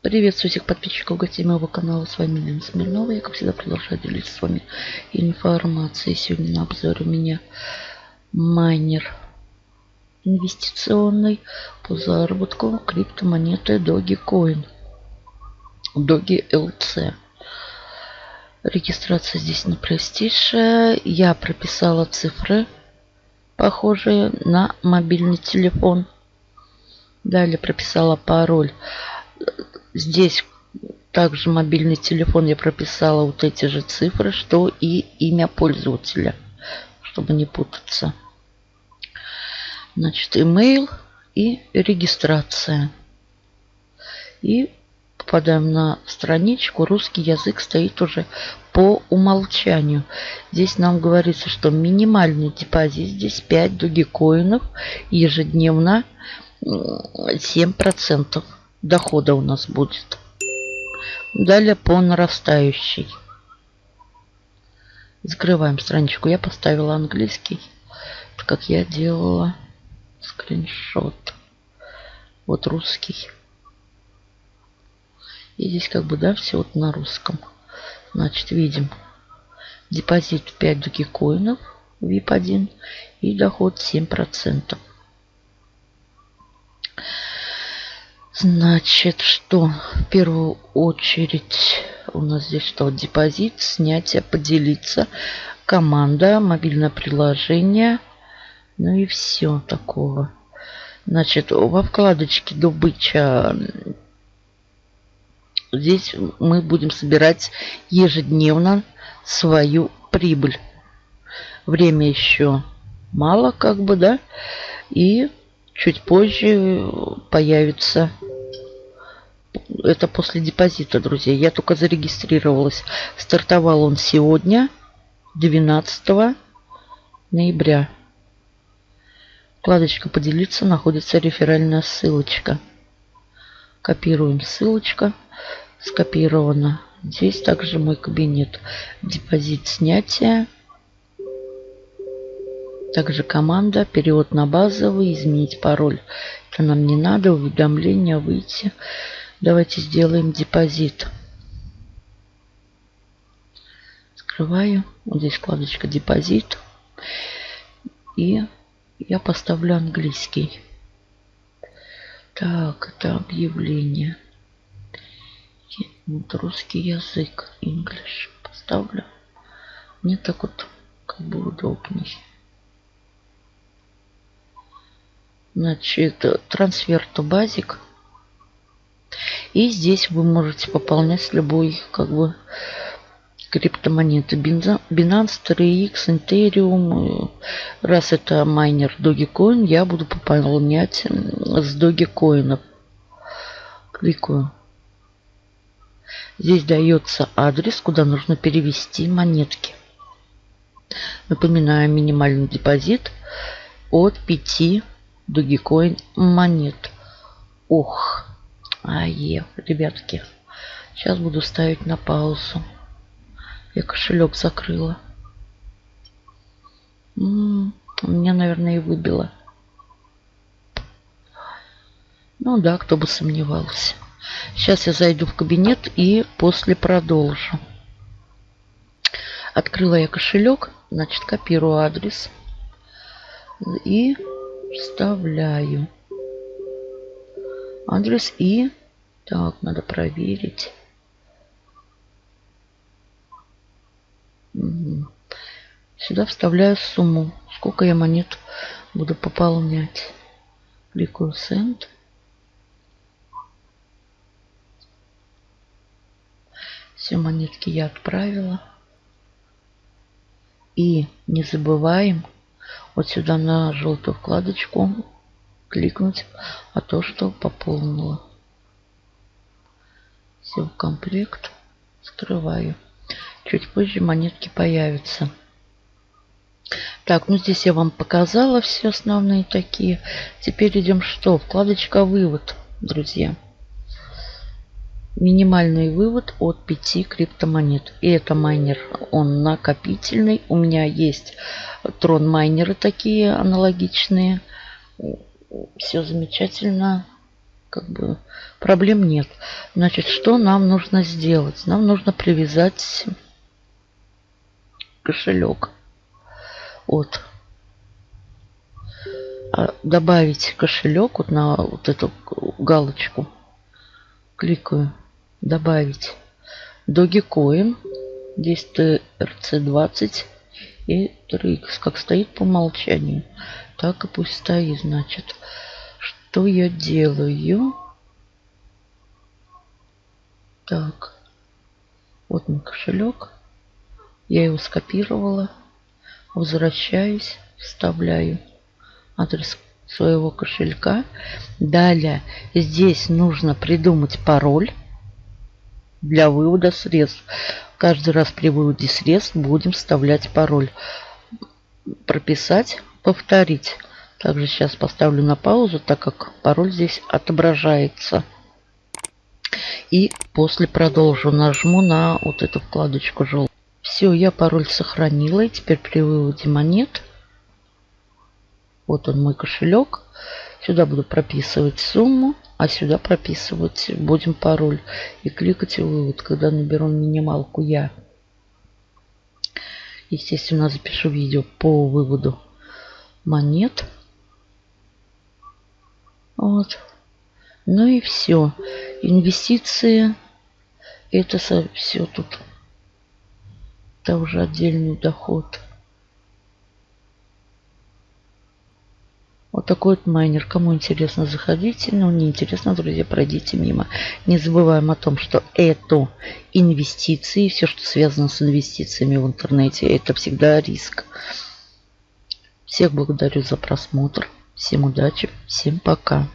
Приветствую всех подписчиков гостей моего канала. С вами Лена Смирнова. Я, как всегда, продолжаю делиться с вами информацией. Сегодня на обзоре у меня майнер инвестиционный по заработку криптомонеты Dogecoin. Doge LC. Регистрация здесь не простейшая. Я прописала цифры, похожие на мобильный телефон. Далее прописала пароль. Здесь также мобильный телефон я прописала вот эти же цифры, что и имя пользователя, чтобы не путаться. Значит, email и регистрация. И попадаем на страничку. Русский язык стоит уже по умолчанию. Здесь нам говорится, что минимальный депозит здесь 5 дугикоинов ежедневно 7% дохода у нас будет. Далее по нарастающей. Закрываем страничку. Я поставила английский, как я делала скриншот. Вот русский. И здесь как бы, да, все вот на русском. Значит, видим депозит 5 докикоинов, VIP1 и доход 7%. Значит, что в первую очередь у нас здесь что? Депозит, снятие, поделиться, команда, мобильное приложение, ну и все такого. Значит, во вкладочке добыча здесь мы будем собирать ежедневно свою прибыль. Время еще мало, как бы, да. И чуть позже появится это после депозита, друзья. Я только зарегистрировалась. Стартовал он сегодня, 12 ноября. Вкладочка «Поделиться» находится реферальная ссылочка. Копируем ссылочка. Скопировано. Здесь также мой кабинет. Депозит снятия. Также команда. Перевод на базовый. Изменить пароль. Это нам не надо. Уведомления. Выйти. Давайте сделаем депозит. Скрываю. Вот здесь вкладочка депозит. И я поставлю английский. Так, это объявление. Вот русский язык. English. Поставлю. Мне так вот как бы удобней. Значит, трансфер то базик. И здесь вы можете пополнять любой как бы криптомонеты. Binance, 3x, Ethereum. Раз это майнер Dogecoin, я буду пополнять с Dogecoin. Кликаю. Здесь дается адрес, куда нужно перевести монетки. Напоминаю, минимальный депозит от 5 Dogecoin монет. Ох, Ае, ребятки. Сейчас буду ставить на паузу. Я кошелек закрыла. М -м, меня, наверное, и выбило. Ну да, кто бы сомневался. Сейчас я зайду в кабинет и после продолжу. Открыла я кошелек. Значит, копирую адрес. И вставляю адрес. И так надо проверить. Сюда вставляю сумму. Сколько я монет буду пополнять? Кликаю send все монетки я отправила. И не забываем вот сюда на желтую вкладочку кликнуть, а то, что пополнила. Все в комплект. Скрываю. Чуть позже монетки появятся. Так, ну здесь я вам показала все основные такие. Теперь идем что? Вкладочка «Вывод», друзья. Минимальный вывод от 5 криптомонет. И это майнер, он накопительный. У меня есть трон майнеры такие аналогичные все замечательно. как бы проблем нет. Значит, что нам нужно сделать? Нам нужно привязать кошелек. Вот. А добавить кошелек вот на вот эту галочку. Кликаю. Добавить. Dogecoin. Здесь TRC20 и 3x. Как стоит по умолчанию. Так и пусть стоит, значит. Что я делаю? Так. Вот мой кошелек. Я его скопировала. Возвращаюсь. Вставляю адрес своего кошелька. Далее здесь нужно придумать пароль для вывода средств. Каждый раз при выводе средств будем вставлять пароль. Прописать, повторить. Также сейчас поставлю на паузу, так как пароль здесь отображается. И после продолжу. Нажму на вот эту вкладочку желтую. Все, я пароль сохранила. И теперь при выводе монет вот он мой кошелек. Сюда буду прописывать сумму, а сюда прописывать будем пароль. И кликать вывод, когда наберу минималку я. Естественно, запишу видео по выводу монет. Вот. Ну и все. Инвестиции. Это все тут. Это уже отдельный доход. Вот такой вот майнер. Кому интересно, заходите. Но не интересно, друзья, пройдите мимо. Не забываем о том, что это инвестиции. Все, что связано с инвестициями в интернете, это всегда риск. Всех благодарю за просмотр. Всем удачи. Всем пока.